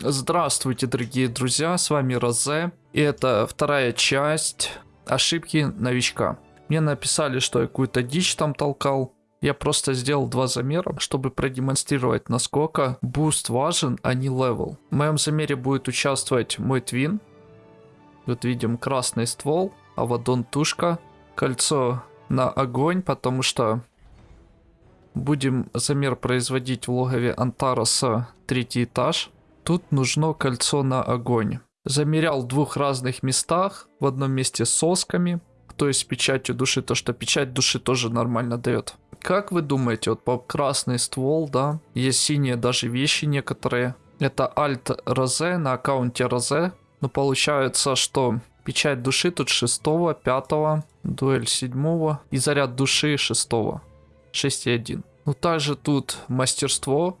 Здравствуйте, дорогие друзья, с вами Розе, и это вторая часть ошибки новичка. Мне написали, что я какую-то дичь там толкал, я просто сделал два замера, чтобы продемонстрировать, насколько буст важен, а не левел. В моем замере будет участвовать мой твин. Вот видим красный ствол, авадон тушка, кольцо на огонь, потому что будем замер производить в логове Антароса третий этаж. Тут нужно кольцо на огонь. Замерял в двух разных местах. В одном месте сосками, то есть печатью души, то что печать души тоже нормально дает. Как вы думаете, вот по красный ствол, да, есть синие даже вещи некоторые. Это Alt Розе на аккаунте Розе. Но получается, что печать души тут 6, 5, дуэль 7 и заряд души 6. 6,1. Ну также тут мастерство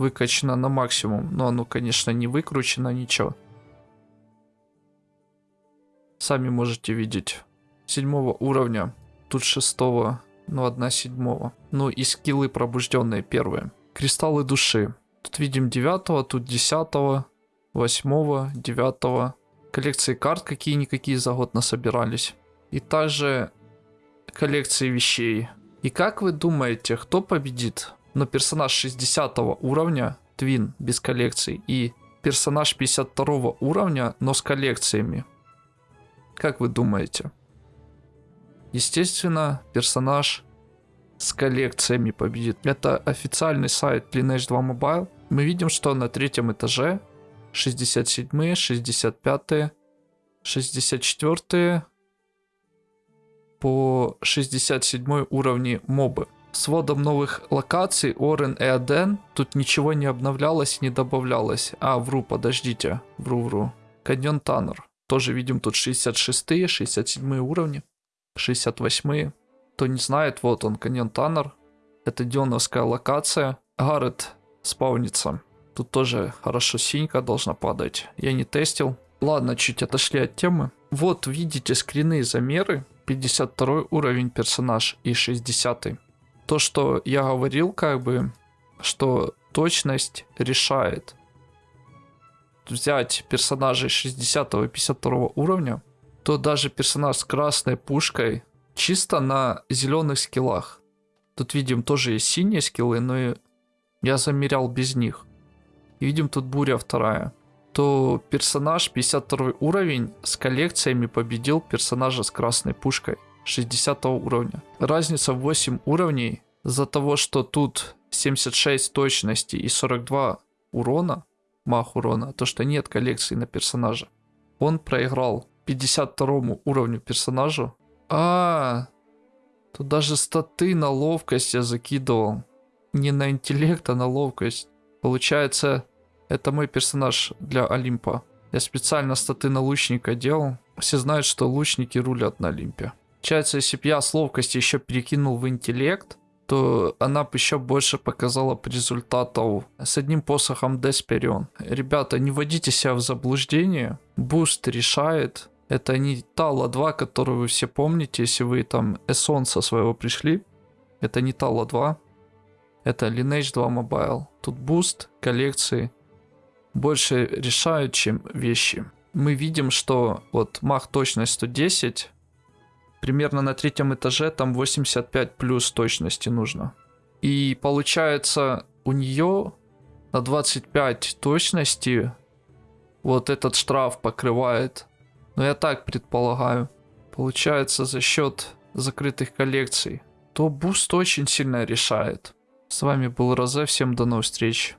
выкачано на максимум, но оно, конечно, не выкручено, ничего. Сами можете видеть. Седьмого уровня, тут шестого, ну одна седьмого. Ну и скиллы пробужденные первые. Кристаллы души. Тут видим девятого, тут десятого, восьмого, девятого. Коллекции карт какие-никакие за год насобирались. И также коллекции вещей. И как вы думаете, кто победит? Но персонаж 60 уровня, Твин, без коллекций, и персонаж 52 уровня, но с коллекциями. Как вы думаете? Естественно, персонаж с коллекциями победит. Это официальный сайт Lineage 2 Mobile. Мы видим, что на третьем этаже 67, 65, 64, по 67 уровне мобы. С вводом новых локаций Орен и Аден тут ничего не обновлялось, не добавлялось. А, вру, подождите. Вру-вру. Каньон Таннер. Тоже видим тут 66 67 уровни. 68 Кто не знает, вот он, Каньон Таннер. Это дионовская локация. Гаррет спаунится. Тут тоже хорошо синька должна падать. Я не тестил. Ладно, чуть отошли от темы. Вот видите скрины и замеры. 52 уровень персонаж и 60. -й. То, что я говорил, как бы, что точность решает. Взять персонажей 60 и 52 уровня, то даже персонаж с красной пушкой чисто на зеленых скиллах. Тут видим тоже есть синие скиллы, но я замерял без них. И видим тут буря вторая то персонаж 52 уровень с коллекциями победил персонажа с красной пушкой 60 уровня. Разница в 8 уровней за того, что тут 76 точности и 42 урона, мах урона, то что нет коллекции на персонажа. Он проиграл 52 уровню персонажу. А, тут даже статы на ловкость я закидывал. Не на интеллект, а на ловкость. Получается, это мой персонаж для Олимпа. Я специально статы на лучника делал. Все знают, что лучники рулят на Олимпе. Получается, если бы я с ловкости еще перекинул в интеллект, то она бы еще больше показала по результату с одним посохом Desperion. Ребята, не вводите себя в заблуждение. Буст решает. Это не та ла-2, которую вы все помните, если вы там с Essence своего пришли. Это не та ла-2. Это Lineage 2 Mobile. Тут буст, коллекции, больше решают, чем вещи. Мы видим, что вот мах точность 110, примерно на третьем этаже там 85 плюс точности нужно. И получается у нее на 25 точности вот этот штраф покрывает. Но я так предполагаю. Получается за счет закрытых коллекций. То буст очень сильно решает. С вами был Розе, всем до новых встреч.